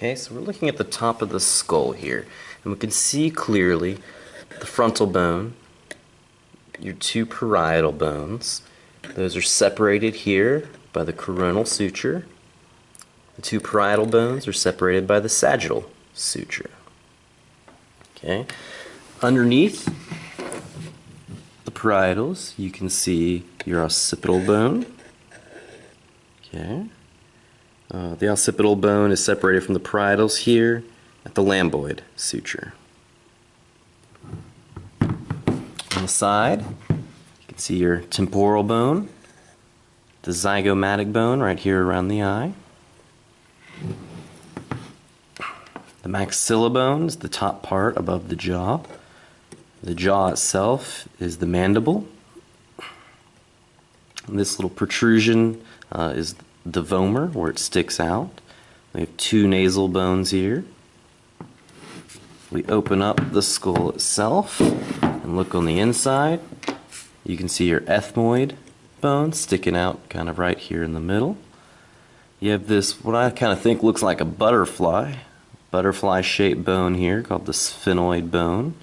Okay, so we're looking at the top of the skull here, and we can see clearly the frontal bone, your two parietal bones. Those are separated here by the coronal suture. The two parietal bones are separated by the sagittal suture. Okay, underneath the parietals, you can see your occipital bone. Okay. Uh, the occipital bone is separated from the parietals here at the lambdoid suture. On the side, you can see your temporal bone, the zygomatic bone right here around the eye. The maxilla bone is the top part above the jaw. The jaw itself is the mandible. And this little protrusion uh, is the vomer where it sticks out. We have two nasal bones here. We open up the skull itself and look on the inside. You can see your ethmoid bone sticking out kind of right here in the middle. You have this, what I kind of think looks like a butterfly, butterfly shaped bone here called the sphenoid bone.